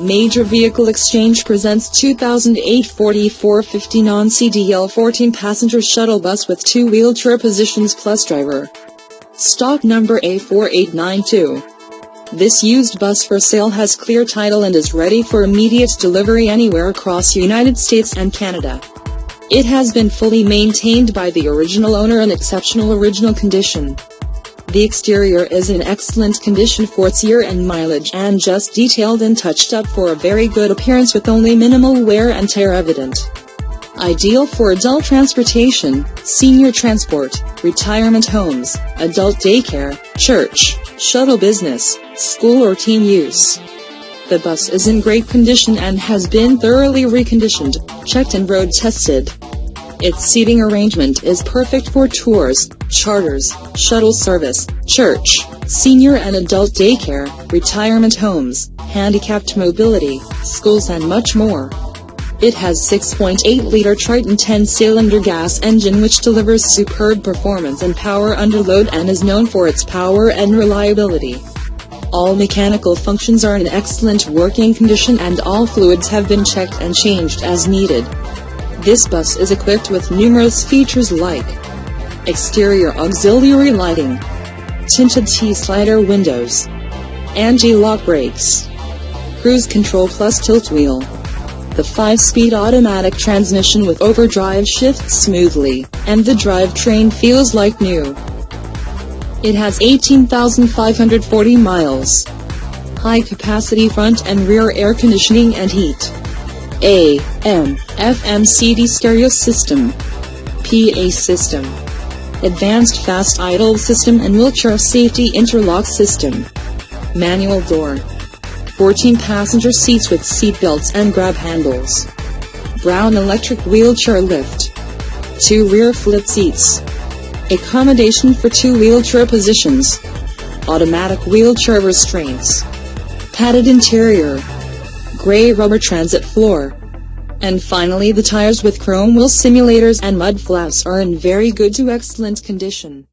Major Vehicle Exchange presents 2008 4450 non-CDL 14-passenger shuttle bus with two wheelchair positions plus driver. Stock number A4892. This used bus for sale has clear title and is ready for immediate delivery anywhere across United States and Canada. It has been fully maintained by the original owner in exceptional original condition. The exterior is in excellent condition for its year and mileage and just detailed and touched up for a very good appearance with only minimal wear and tear evident. Ideal for adult transportation, senior transport, retirement homes, adult daycare, church, shuttle business, school or team use. The bus is in great condition and has been thoroughly reconditioned, checked and road tested. Its seating arrangement is perfect for tours, charters, shuttle service, church, senior and adult daycare, retirement homes, handicapped mobility, schools and much more. It has 6.8-liter Triton 10-cylinder gas engine which delivers superb performance and power under load and is known for its power and reliability. All mechanical functions are in excellent working condition and all fluids have been checked and changed as needed. This bus is equipped with numerous features like exterior auxiliary lighting, tinted T-slider windows, anti-lock brakes, cruise control plus tilt wheel, the 5-speed automatic transmission with overdrive shifts smoothly, and the drivetrain feels like new. It has 18,540 miles. High capacity front and rear air conditioning and heat. AM, FM CD stereo system, PA system, advanced fast idle system and wheelchair safety interlock system, manual door, 14 passenger seats with seat belts and grab handles, Braun electric wheelchair lift, two rear flip seats, accommodation for two wheelchair positions, automatic wheelchair restraints, padded interior, gray rubber transit floor. And finally the tires with chrome wheel simulators and mud flaps are in very good to excellent condition.